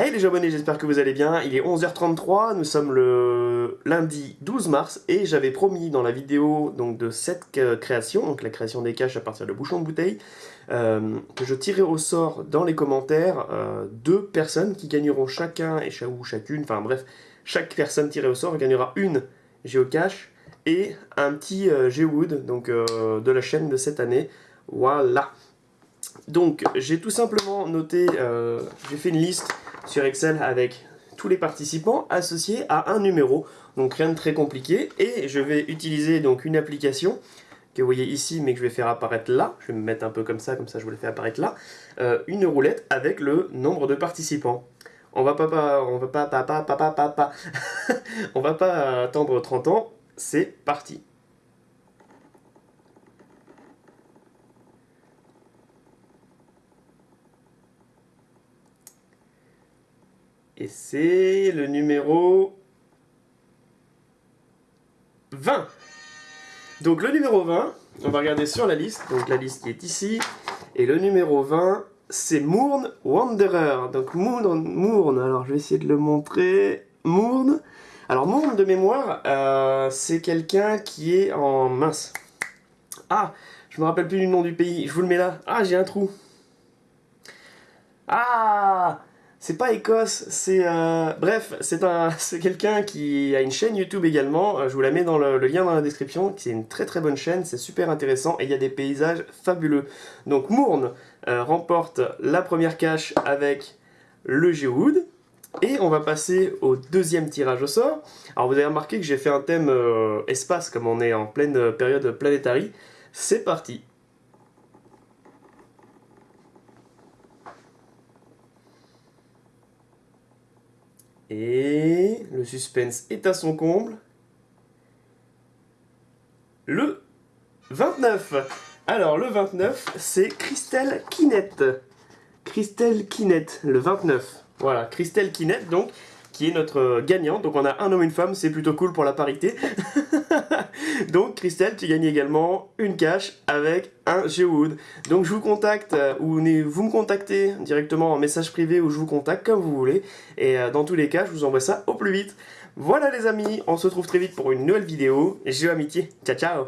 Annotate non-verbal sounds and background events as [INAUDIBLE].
Hey les abonnés, j'espère que vous allez bien. Il est 11h33, nous sommes le lundi 12 mars et j'avais promis dans la vidéo donc, de cette création, donc la création des caches à partir de bouchons de bouteille, euh, que je tirerai au sort dans les commentaires euh, deux personnes qui gagneront chacun et ou chacune, enfin bref, chaque personne tirée au sort gagnera une géocache et un petit euh, de la chaîne de cette année. Voilà. Donc j'ai tout simplement noté, j'ai fait une liste sur Excel avec tous les participants associés à un numéro. Donc rien de très compliqué. Et je vais utiliser donc une application que vous voyez ici, mais que je vais faire apparaître là. Je vais me mettre un peu comme ça, comme ça je vous le fais apparaître là. Euh, une roulette avec le nombre de participants. On va pas, on va pas, pas, pas, pas, pas, pas. [LAUGHS] on va pas attendre 30 ans. C'est parti. Et c'est le numéro 20. Donc le numéro 20, on va regarder sur la liste, donc la liste qui est ici. Et le numéro 20, c'est Mourne Wanderer. Donc Mourne, Mourne, alors je vais essayer de le montrer. Mourne. Alors Mourne de mémoire, euh, c'est quelqu'un qui est en mince. Ah, je me rappelle plus du nom du pays. Je vous le mets là. Ah, j'ai un trou. Ah c'est pas Écosse, c'est... Euh, bref, c'est un, [LAUGHS] quelqu'un qui a une chaîne YouTube également, euh, je vous la mets dans le, lien dans la description, c'est une très très bonne chaîne, c'est super intéressant et il y a des paysages fabuleux. Donc Mourne euh, remporte la première cache avec le Geowood, et on va passer au deuxième tirage au sort. Alors vous avez remarqué que j'ai fait un thème espace, comme on est en pleine période planétaire. C'est parti Et le suspense est à son comble. Le 29. Alors, le 29, c'est Christelle Kinette. Christelle Kinette, le 29. Voilà, Christelle Kinette, donc, qui est notre gagnante. Donc, on a un homme et une femme, c'est plutôt cool pour la parité. [LAUGHS] [LAUGHS] Donc Christelle, tu gagnes également une cache avec un Geowood. Donc je vous contacte, euh, ou vous me contactez directement en message privé ou je vous contacte comme vous voulez. Et euh, dans tous les cas, je vous envoie ça au plus vite. Voilà les amis, on se retrouve très vite pour une nouvelle vidéo. Géo amitié, ciao ciao